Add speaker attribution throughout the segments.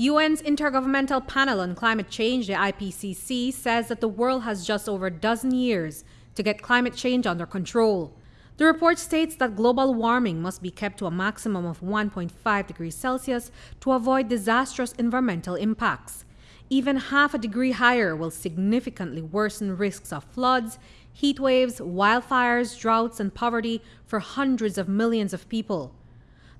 Speaker 1: UN's Intergovernmental Panel on Climate Change, the IPCC, says that the world has just over a dozen years to get climate change under control. The report states that global warming must be kept to a maximum of 1.5 degrees Celsius to avoid disastrous environmental impacts. Even half a degree higher will significantly worsen risks of floods, heat waves, wildfires, droughts, and poverty for hundreds of millions of people.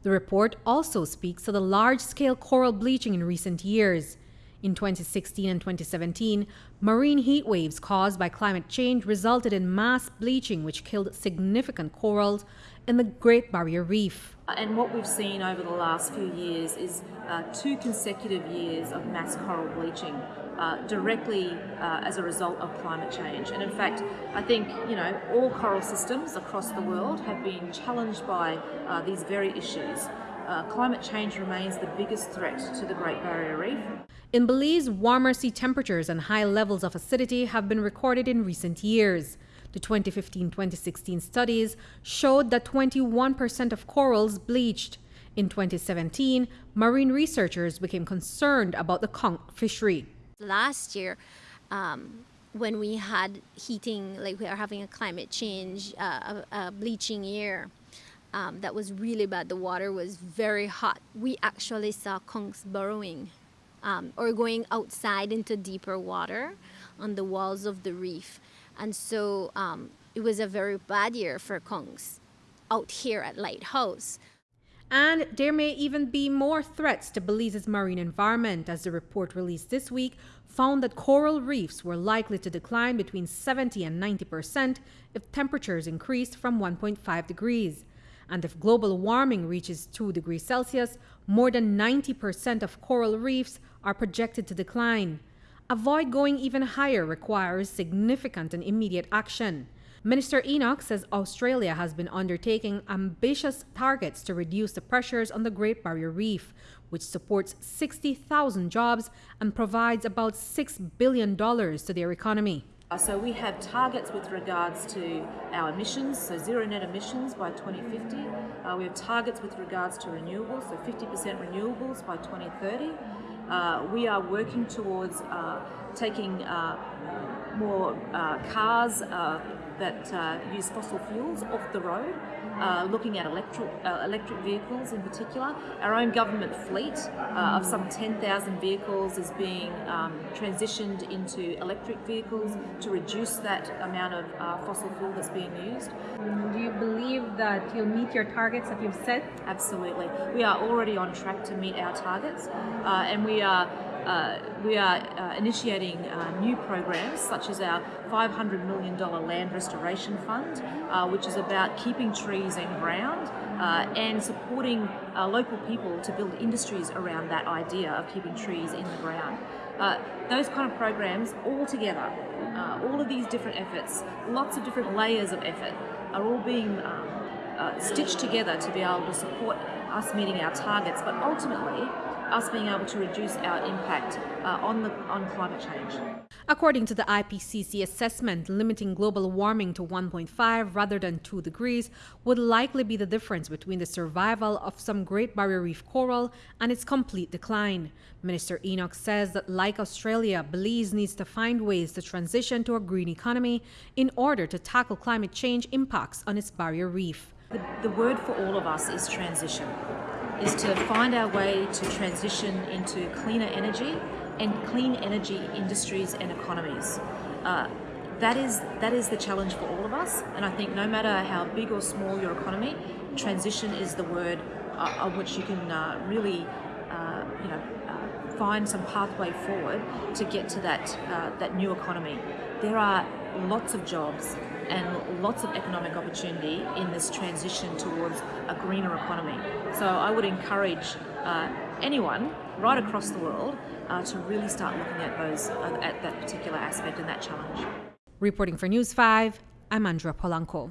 Speaker 1: The report also speaks to the large scale coral bleaching in recent years. In 2016 and 2017, marine heat waves caused by climate change resulted in mass bleaching, which killed significant corals in the Great Barrier Reef.
Speaker 2: And what we've seen over the last few years is uh, two consecutive years of mass coral bleaching uh, directly uh, as a result of climate change. And in fact, I think you know all coral systems across the world have been challenged by uh, these very issues. Uh, climate change remains the biggest threat to the Great Barrier Reef.
Speaker 1: In Belize, warmer sea temperatures and high levels of acidity have been recorded in recent years. The 2015-2016 studies showed that 21% of corals bleached. In 2017, marine researchers became concerned about the conch fishery.
Speaker 3: Last year, um, when we had heating, like we are having a climate change, uh, a, a, bleaching year, um, that was really bad. The water was very hot. We actually saw conchs burrowing um, or going outside into deeper water on the walls of the reef. And so um, it was a very bad year for conchs out here at Lighthouse.
Speaker 1: And there may even be more threats to Belize's marine environment, as the report released this week found that coral reefs were likely to decline between 70 and 90 percent if temperatures increased from 1.5 degrees. And if global warming reaches 2 degrees Celsius, more than 90 percent of coral reefs are projected to decline. Avoid going even higher requires significant and immediate action. Minister Enoch says Australia has been undertaking ambitious targets to reduce the pressures on the Great Barrier Reef, which supports 60,000 jobs and provides about $6 billion to their economy.
Speaker 2: Uh, so we have targets with regards to our emissions, so zero net emissions by 2050. Uh, we have targets with regards to renewables, so 50% renewables by 2030. Uh, we are working towards uh, taking uh, more uh, cars that uh, use fossil fuels off the road, uh, looking at electric, uh, electric vehicles in particular. Our own government fleet uh, of some 10,000 vehicles is being um, transitioned into electric vehicles to reduce that amount of uh, fossil fuel that's being used.
Speaker 1: Do you believe that you'll meet your targets that you've set?
Speaker 2: Absolutely. We are already on track to meet our targets uh, and we are uh, we are uh, initiating uh, new programs such as our $500 million land restoration fund, uh, which is about keeping trees in ground uh, and supporting local people to build industries around that idea of keeping trees in the ground. those kind of programs all together, all of these different efforts, lots of different layers of effort are all being um, stitched together to be able to support us meeting our targets, but ultimately us being able to reduce our impact uh, on, the, on climate change.
Speaker 1: According to the IPCC assessment, limiting global warming to 1.5 rather than 2 degrees would likely be the difference between the survival of some Great Barrier Reef coral and its complete decline. Minister Enoch says that, like Australia, Belize needs to find ways to transition to a green economy in order to tackle climate change impacts on its barrier reef.
Speaker 2: The, the word for all of us is transition is to find our way to transition into cleaner energy and clean energy industries and economies. Uh, that is that is the challenge for all of us, and I think no matter how big or small your economy, transition is the word uh, on which you can uh, really, uh, you know, uh, find some pathway forward to get to that uh, that new economy. There are lots of jobs and lots of economic opportunity in this transition towards a greener economy. So I would encourage uh, anyone right across the world uh, to really start looking at those uh, at that particular aspect and that challenge.
Speaker 1: Reporting for News 5, I'm Andrea Polanco.